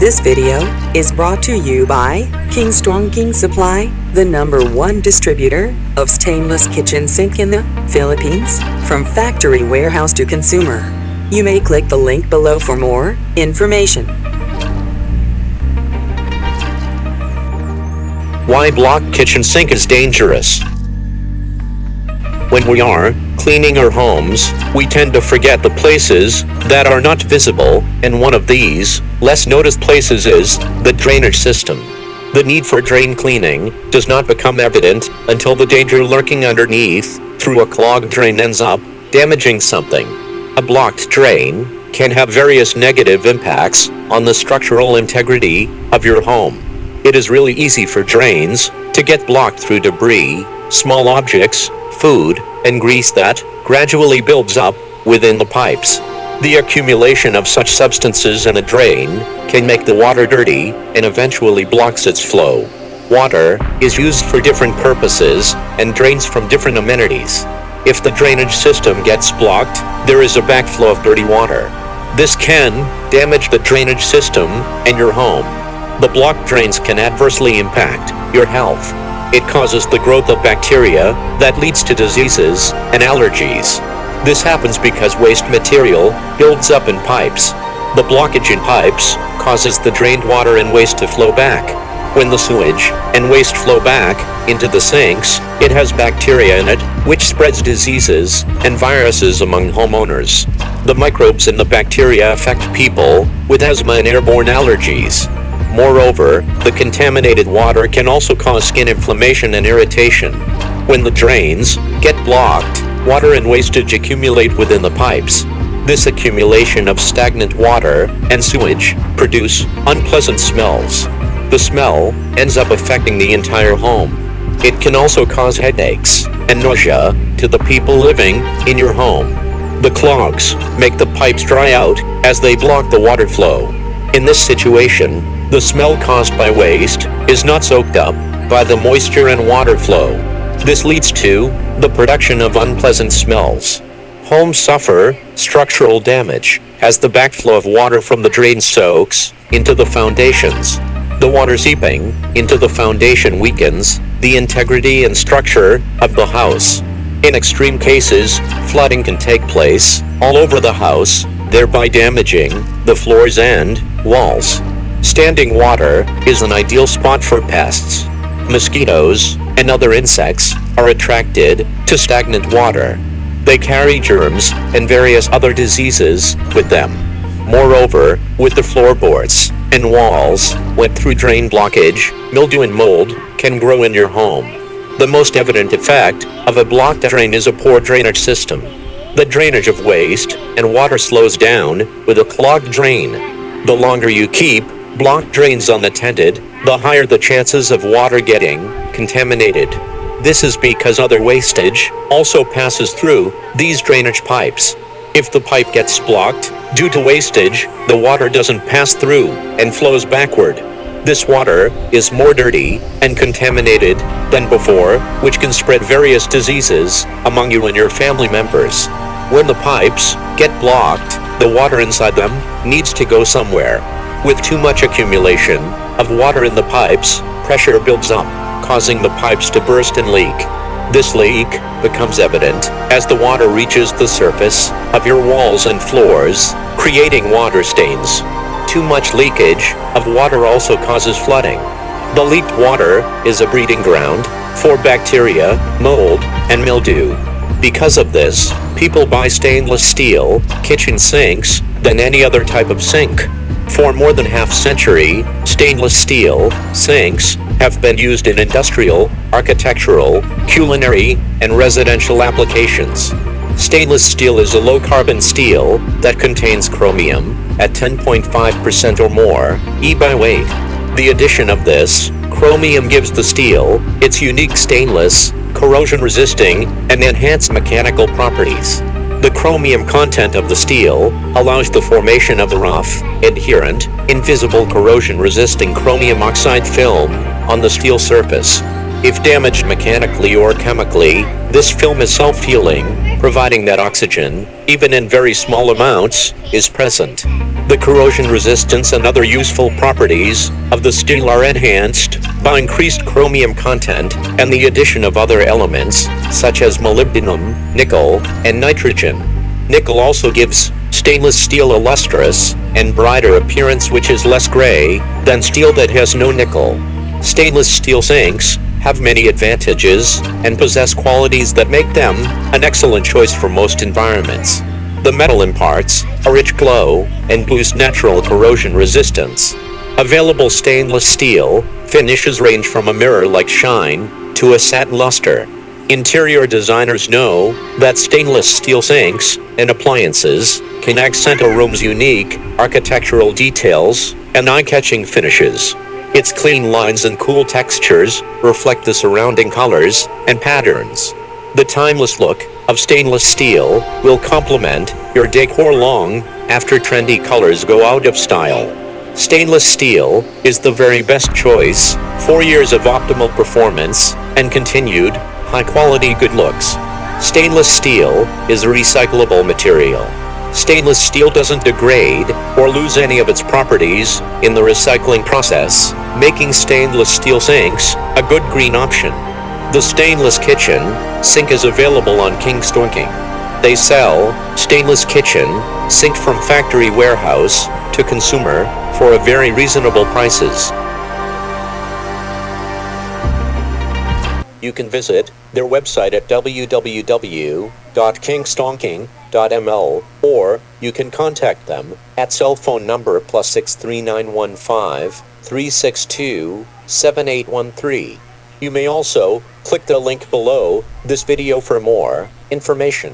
This video is brought to you by King Strong King Supply, the number one distributor of stainless kitchen sink in the Philippines, from factory warehouse to consumer. You may click the link below for more information. Why block kitchen sink is dangerous. When we are cleaning our homes, we tend to forget the places that are not visible, and one of these, less noticed places is the drainage system. The need for drain cleaning does not become evident until the danger lurking underneath through a clogged drain ends up damaging something. A blocked drain can have various negative impacts on the structural integrity of your home. It is really easy for drains to get blocked through debris, small objects, food, and grease that gradually builds up within the pipes. The accumulation of such substances in a drain can make the water dirty and eventually blocks its flow. Water is used for different purposes and drains from different amenities. If the drainage system gets blocked, there is a backflow of dirty water. This can damage the drainage system and your home. The blocked drains can adversely impact your health. It causes the growth of bacteria that leads to diseases and allergies. This happens because waste material builds up in pipes. The blockage in pipes causes the drained water and waste to flow back. When the sewage and waste flow back into the sinks, it has bacteria in it, which spreads diseases and viruses among homeowners. The microbes and the bacteria affect people with asthma and airborne allergies. Moreover, the contaminated water can also cause skin inflammation and irritation. When the drains get blocked, water and wastage accumulate within the pipes. This accumulation of stagnant water and sewage produce unpleasant smells. The smell ends up affecting the entire home. It can also cause headaches and nausea to the people living in your home. The clogs make the pipes dry out as they block the water flow. In this situation, the smell caused by waste is not soaked up by the moisture and water flow. This leads to the production of unpleasant smells. Homes suffer structural damage as the backflow of water from the drain soaks into the foundations. The water seeping into the foundation weakens the integrity and structure of the house. In extreme cases, flooding can take place all over the house, thereby damaging the floors and walls. Standing water is an ideal spot for pests. Mosquitoes and other insects are attracted to stagnant water. They carry germs and various other diseases with them. Moreover, with the floorboards and walls went through drain blockage, mildew and mold can grow in your home. The most evident effect of a blocked drain is a poor drainage system. The drainage of waste and water slows down with a clogged drain. The longer you keep blocked drains unattended, the higher the chances of water getting contaminated. This is because other wastage also passes through these drainage pipes. If the pipe gets blocked due to wastage, the water doesn't pass through and flows backward. This water is more dirty and contaminated than before, which can spread various diseases among you and your family members. When the pipes get blocked, the water inside them needs to go somewhere. With too much accumulation of water in the pipes, pressure builds up, causing the pipes to burst and leak. This leak becomes evident as the water reaches the surface of your walls and floors, creating water stains. Too much leakage of water also causes flooding. The leaked water is a breeding ground for bacteria, mold, and mildew. Because of this, people buy stainless steel kitchen sinks than any other type of sink. For more than half century, stainless steel sinks have been used in industrial, architectural, culinary, and residential applications. Stainless steel is a low-carbon steel that contains chromium at 10.5% or more E by weight. The addition of this chromium gives the steel its unique stainless, corrosion-resisting, and enhanced mechanical properties. The chromium content of the steel allows the formation of the rough, adherent, invisible corrosion-resisting chromium oxide film on the steel surface. If damaged mechanically or chemically, this film is self-healing providing that oxygen, even in very small amounts, is present. The corrosion resistance and other useful properties of the steel are enhanced by increased chromium content and the addition of other elements such as molybdenum, nickel, and nitrogen. Nickel also gives stainless steel a lustrous and brighter appearance which is less gray than steel that has no nickel. Stainless steel sinks have many advantages and possess qualities that make them an excellent choice for most environments. The metal imparts a rich glow and boosts natural corrosion resistance. Available stainless steel finishes range from a mirror-like shine to a satin luster. Interior designers know that stainless steel sinks and appliances can accent a room's unique architectural details and eye-catching finishes. Its clean lines and cool textures reflect the surrounding colors and patterns. The timeless look of stainless steel will complement your decor long after trendy colors go out of style. Stainless steel is the very best choice. For years of optimal performance and continued high quality good looks. Stainless steel is a recyclable material. Stainless steel doesn't degrade or lose any of its properties in the recycling process, making stainless steel sinks a good green option. The Stainless Kitchen sink is available on King King. They sell stainless kitchen sink from factory warehouse to consumer for a very reasonable prices. You can visit their website at www.kingstonking.ml or you can contact them at cell phone number plus 63915 362 7813. You may also click the link below this video for more information.